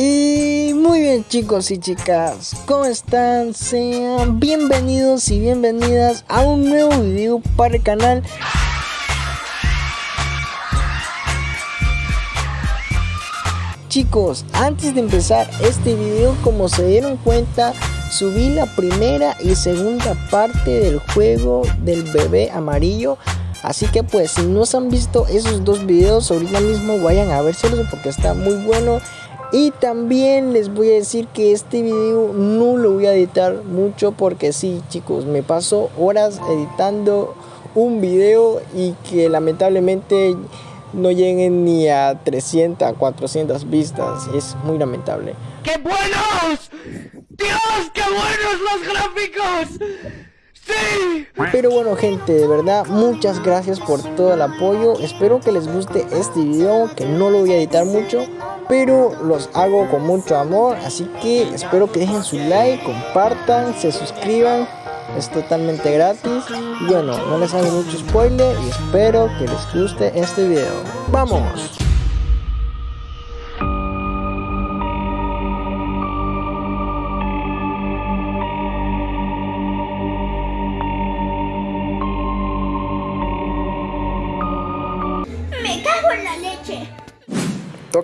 Y muy bien chicos y chicas, ¿cómo están? Sean bienvenidos y bienvenidas a un nuevo video para el canal. Chicos, antes de empezar este video, como se dieron cuenta, subí la primera y segunda parte del juego del bebé amarillo. Así que pues si no se han visto esos dos videos, ahorita mismo vayan a verselos porque está muy bueno. Y también les voy a decir que este video no lo voy a editar mucho porque sí chicos, me paso horas editando un video y que lamentablemente no lleguen ni a 300, 400 vistas. Es muy lamentable. ¡Qué buenos! ¡Dios, qué buenos los gráficos! Pero bueno gente, de verdad, muchas gracias por todo el apoyo. Espero que les guste este video, que no lo voy a editar mucho. Pero los hago con mucho amor, así que espero que dejen su like, compartan, se suscriban es totalmente gratis y bueno no les hago mucho spoiler y espero que les guste este video vamos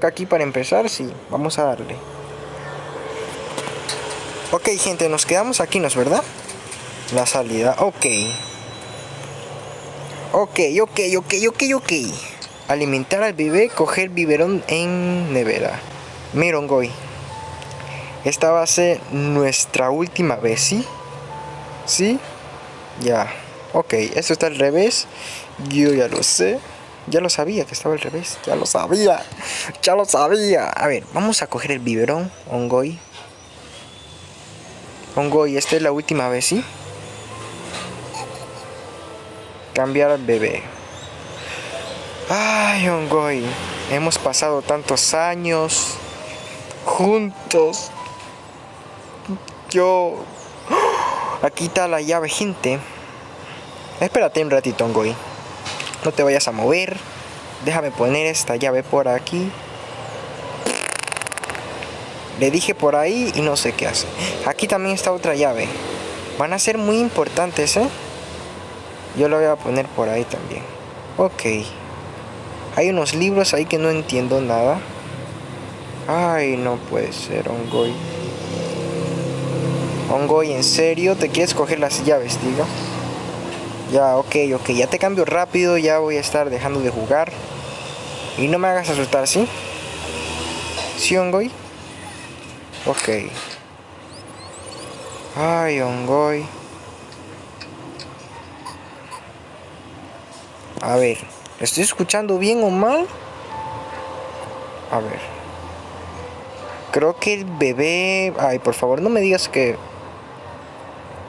aquí para empezar sí vamos a darle ok gente nos quedamos aquí no es verdad la salida. Ok. Ok, ok, ok, ok, ok. Alimentar al bebé, coger biberón en nevera. Mirongoy. Esta va a ser nuestra última vez, ¿sí? ¿Sí? Ya. Ok, esto está al revés. Yo ya lo sé. Ya lo sabía que estaba al revés. Ya lo sabía. Ya lo sabía. A ver, vamos a coger el biberón, Ongoy. Ongoy, esta es la última vez, ¿sí? cambiar al bebé. Ay, Ongoy, hemos pasado tantos años juntos. Yo... Aquí está la llave, gente. Espérate un ratito, Ongoy. No te vayas a mover. Déjame poner esta llave por aquí. Le dije por ahí y no sé qué hace. Aquí también está otra llave. Van a ser muy importantes, ¿eh? Yo lo voy a poner por ahí también. Ok. Hay unos libros ahí que no entiendo nada. Ay, no puede ser, Ongoy. Ongoy, ¿en serio? ¿Te quieres coger las llaves, diga? Ya, ok, ok. Ya te cambio rápido. Ya voy a estar dejando de jugar. Y no me hagas asustar, ¿sí? ¿Sí, Ongoy? Ok. Ay, Ongoy. A ver, ¿estoy escuchando bien o mal? A ver. Creo que el bebé... Ay, por favor, no me digas que...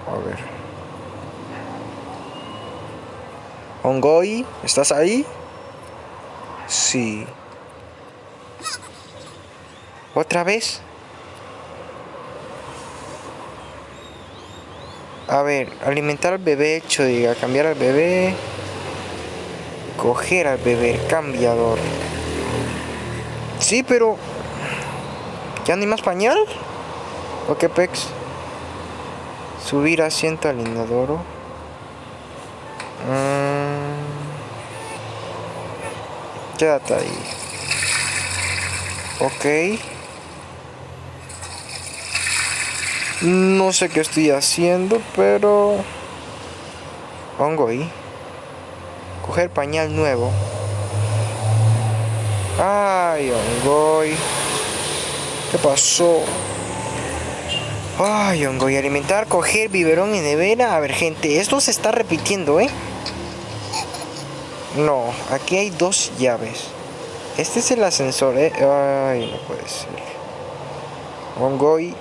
A ver. Ongoy, ¿estás ahí? Sí. ¿Otra vez? A ver, alimentar al bebé, hecho, diga, cambiar al bebé coger al bebé cambiador. Sí, pero... ¿Ya ni más pañal? ¿O qué pex? Subir asiento al inodoro. Quédate ahí. Ok. No sé qué estoy haciendo, pero... Pongo ahí. Coger pañal nuevo. Ay, Ongoy. ¿Qué pasó? Ay, Ongoy. Alimentar, coger biberón y nevera. A ver, gente, esto se está repitiendo, ¿eh? No, aquí hay dos llaves. Este es el ascensor, ¿eh? Ay, no puede ser. Ongoy.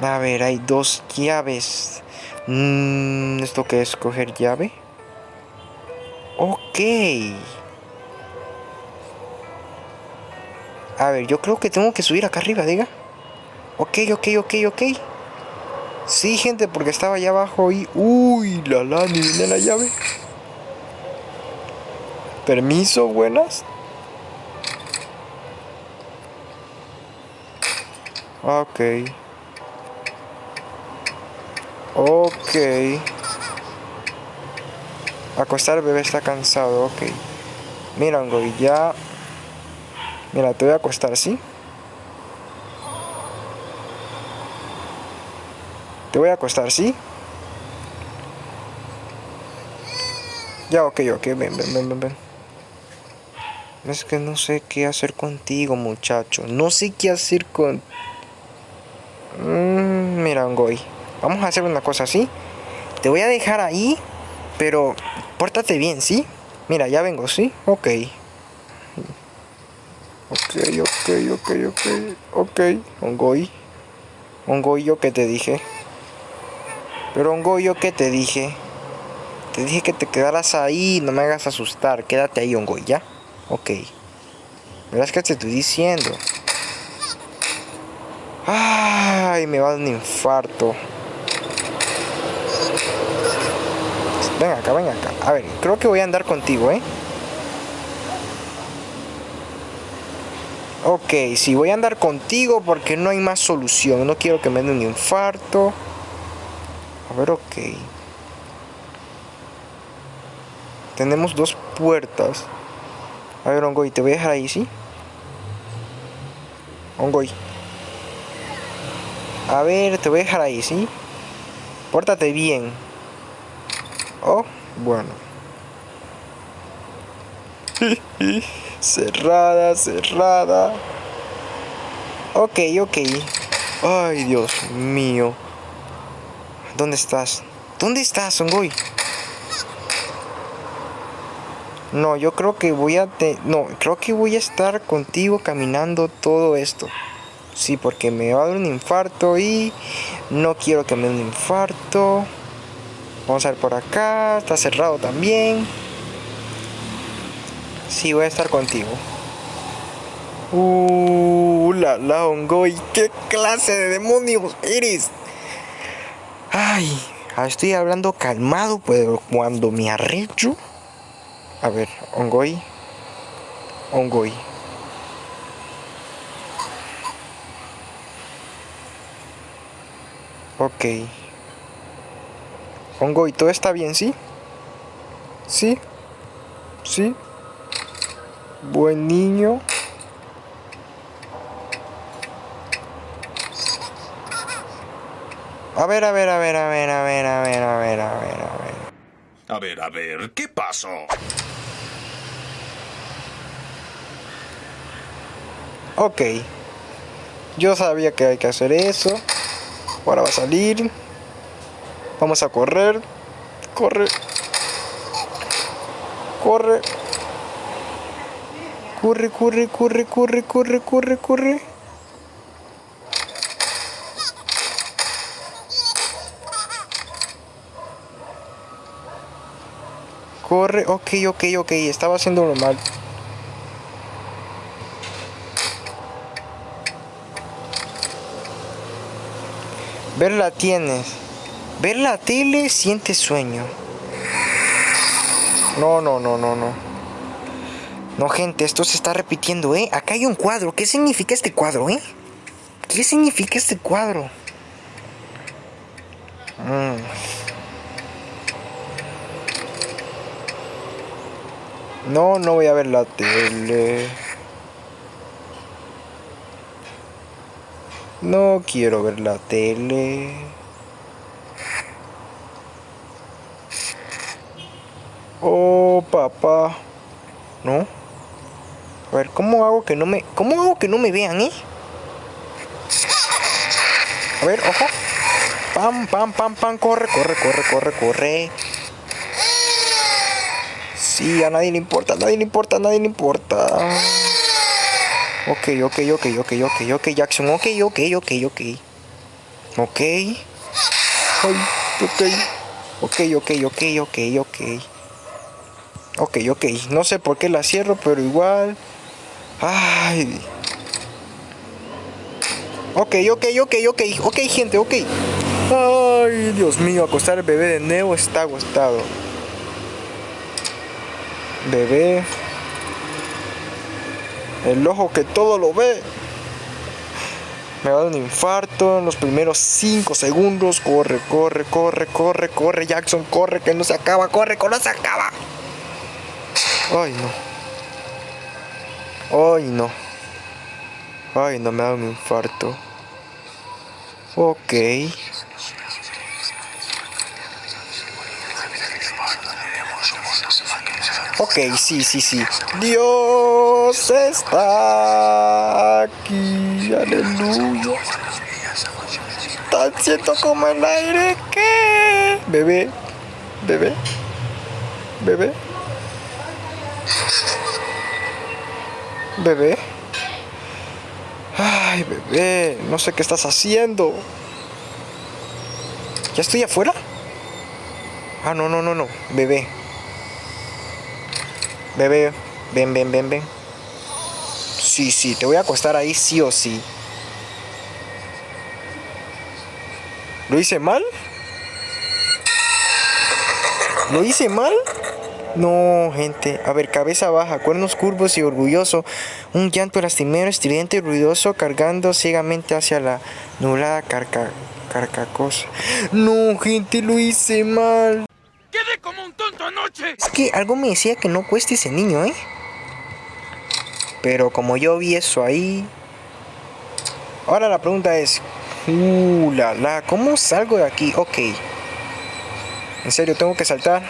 A ver, hay dos llaves. Mm, ¿Esto qué es? ¿Coger llave? Ok. A ver, yo creo que tengo que subir acá arriba, diga. Ok, ok, ok, ok. Sí, gente, porque estaba allá abajo y... ¡Uy, la la! Ni viene la llave. Permiso, buenas. Ok. Ok. Acostar al bebé está cansado, ok. Mira, Angoy, ya... Mira, te voy a acostar, ¿sí? Te voy a acostar, ¿sí? Ya, ok, ok, ven, ven, ven, ven. Es que no sé qué hacer contigo, muchacho. No sé qué hacer con... Mm, mira, Ongoy. Vamos a hacer una cosa así. Te voy a dejar ahí, pero pórtate bien, ¿sí? Mira, ya vengo, ¿sí? Ok. Ok, ok, ok, ok, ok. Ongoy. Ongoy, ¿yo qué te dije? Pero ¿yo qué te dije? Te dije que te quedaras ahí, no me hagas asustar. Quédate ahí, Ongoy, ¿ya? Ok. Verás que te estoy diciendo. Ay, me va a dar un infarto. Ven acá, ven acá. A ver, creo que voy a andar contigo, ¿eh? Ok, sí, voy a andar contigo porque no hay más solución. No quiero que me dé un infarto. A ver, ok. Tenemos dos puertas. A ver, Ongoy, te voy a dejar ahí, ¿sí? Ongoy. A ver, te voy a dejar ahí, ¿sí? Pórtate bien. Oh, bueno. cerrada, cerrada. Ok, ok. Ay, Dios mío. ¿Dónde estás? ¿Dónde estás, Ongoy? No, yo creo que voy a... No, creo que voy a estar contigo caminando todo esto. Sí, porque me va a dar un infarto y no quiero que me dé un infarto. Vamos a ver por acá. Está cerrado también. Sí, voy a estar contigo. Uh, la la Ongoy. ¿Qué clase de demonios eres? Ay, estoy hablando calmado, pero cuando me arrecho... A ver, Ongoy. Ongoy. Ok. Ongoy, ¿todo está bien, sí? ¿Sí? ¿Sí? Buen niño. A ver, a ver, a ver, a ver, a ver, a ver, a ver, a ver, a ver. A ver, a ver, ¿qué pasó? Ok. Yo sabía que hay que hacer eso. Ahora va a salir. Vamos a correr. Corre. Corre. Corre, corre, corre, corre, corre, corre, corre. Corre, ok, ok, ok, estaba haciéndolo mal. Verla tienes. Ver la tele siente sueño. No, no, no, no, no. No, gente, esto se está repitiendo, ¿eh? Acá hay un cuadro. ¿Qué significa este cuadro, eh? ¿Qué significa este cuadro? No, no voy a ver la tele. No quiero ver la tele. Oh, papá. ¿No? A ver, ¿cómo hago que no me... ¿Cómo hago que no me vean, eh? A ver, ojo. Pam, pam, pam, pam. Corre, corre, corre, corre, corre. Sí, a nadie le importa, nadie le importa, a nadie le importa. Ok, ok, ok, ok, ok, ok, Jackson. Ok, ok, ok, ok. Ok. Ay, ok. Ok, ok, ok, ok, ok. Ok, ok. No sé por qué la cierro, pero igual. Ay. Ok, ok, ok, ok. Ok, gente, ok. Ay, Dios mío, acostar el bebé de nuevo está agostado. Bebé. El ojo que todo lo ve. Me va a dar un infarto en los primeros 5 segundos. Corre, corre, corre, corre, corre, Jackson, corre, que no se acaba, corre, que no se acaba. Ay, no. Ay, no. Ay, no me da un infarto. Ok. Ok, sí, sí, sí. Dios está aquí. Aleluya. Tan siento como el aire que... Bebé. Bebé. Bebé. Bebé. Ay, bebé. No sé qué estás haciendo. ¿Ya estoy afuera? Ah, no, no, no, no. Bebé. Bebé, ven, ven, ven, ven. Sí, sí, te voy a acostar ahí sí o sí. ¿Lo hice mal? ¿Lo hice mal? No, gente. A ver, cabeza baja, cuernos curvos y orgulloso. Un llanto lastimero, estridente y ruidoso, cargando ciegamente hacia la nublada carca carcacosa. No, gente, lo hice mal. ¡Quedé como un tonto anoche! Es que algo me decía que no cueste ese niño, ¿eh? Pero como yo vi eso ahí... Ahora la pregunta es... ¿cómo salgo de aquí? Ok. En serio, tengo que saltar.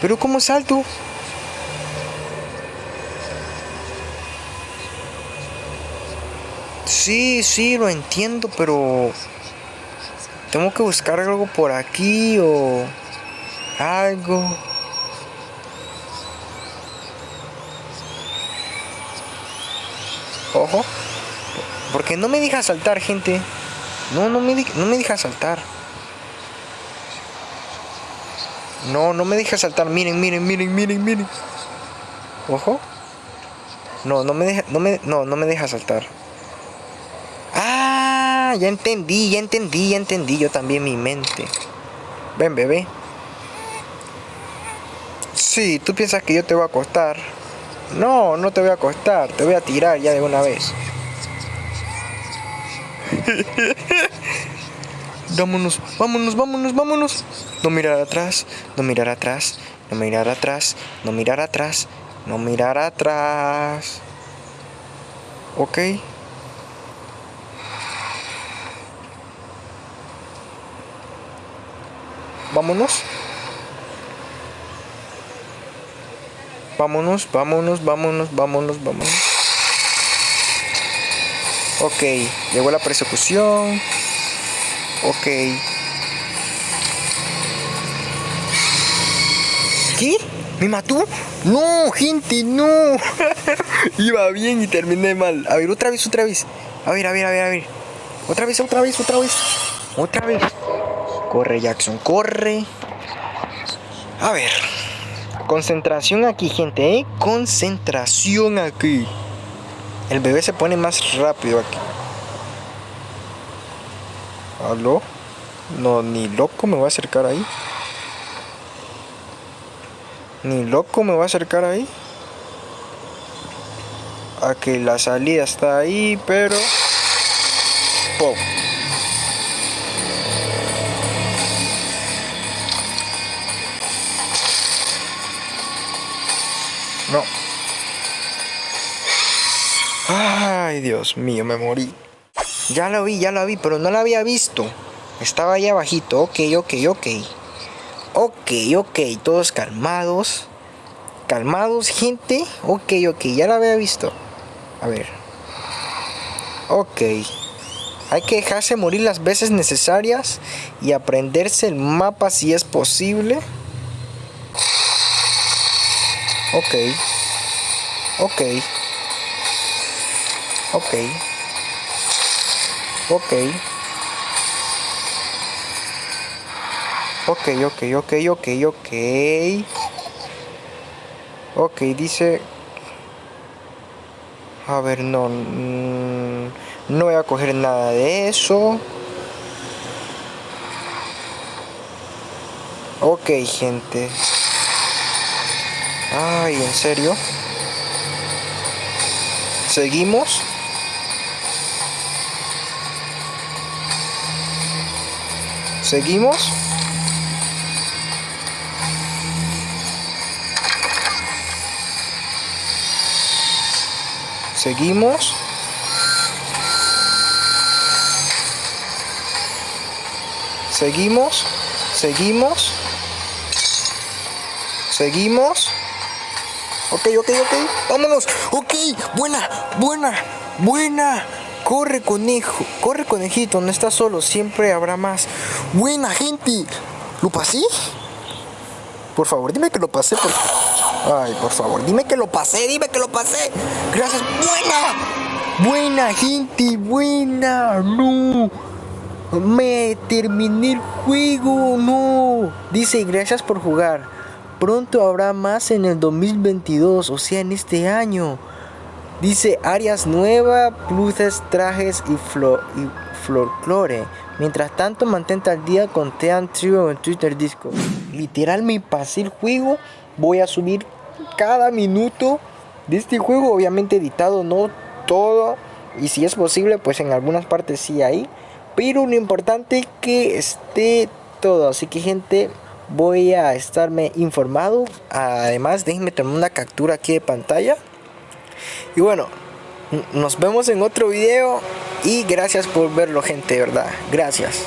Pero ¿cómo salto? Sí, sí, lo entiendo, pero... Tengo que buscar algo por aquí o... Algo. Ojo. Porque no me deja saltar, gente. No, no me, no me deja saltar. No, no me deja saltar. Miren, miren, miren, miren, miren. Ojo. No, no me deja, no me, no, no me deja saltar. Ya entendí, ya entendí, ya entendí. Yo también mi mente. Ven, bebé. Sí, tú piensas que yo te voy a acostar. No, no te voy a acostar. Te voy a tirar ya de una vez. vámonos, vámonos, vámonos, vámonos. No mirar atrás, no mirar atrás, no mirar atrás, no mirar atrás, no mirar atrás. Ok. Vámonos. Vámonos, vámonos, vámonos, vámonos, vámonos. Ok, llegó la persecución. Ok. ¿Qué? ¿Me mató? No, gente, no. Iba bien y terminé mal. A ver, otra vez, otra vez. A ver, a ver, a ver, a ver. Otra vez, otra vez, otra vez. Otra vez. Corre, Jackson, corre. A ver. Concentración aquí, gente, ¿eh? Concentración aquí. El bebé se pone más rápido aquí. ¿Aló? No, ni loco me voy a acercar ahí. Ni loco me voy a acercar ahí. A que la salida está ahí, pero... ¡Pum! Dios mío, me morí. Ya lo vi, ya lo vi, pero no lo había visto. Estaba ahí abajito. Ok, ok, ok. Ok, ok, todos calmados. Calmados, gente. Ok, ok, ya lo había visto. A ver. Ok. Hay que dejarse morir las veces necesarias y aprenderse el mapa si es posible. Ok. Ok. Ok. Ok. Ok, ok, ok, ok, ok. Ok, dice... A ver, no... mm, No voy a coger nada de eso. Ok, gente. Ay, ¿en serio? Seguimos. Seguimos. Seguimos. Seguimos. Seguimos. Seguimos. Ok, ok, ok. Vámonos. Ok, buena, buena, buena. Corre, conejo. Corre, conejito. No estás solo. Siempre habrá más. Buena, gente. ¿Lo pasé? Por favor, dime que lo pasé. Por... Ay, por favor, dime que lo pasé. Dime que lo pasé. Gracias. Buena. Buena, gente. Buena. No. Me terminé el juego. No. Dice, gracias por jugar. Pronto habrá más en el 2022, o sea, en este año. Dice áreas nuevas, pluses, trajes y, flo y folclore. Mientras tanto, mantente al día con Tean Trio en Twitter Disco. Literal, me pasé juego. Voy a subir cada minuto de este juego, obviamente editado, no todo. Y si es posible, pues en algunas partes sí hay. Pero lo importante es que esté todo. Así que, gente, voy a estarme informado. Además, déjenme tomar una captura aquí de pantalla. Y bueno, nos vemos en otro video. Y gracias por verlo, gente, de verdad. Gracias.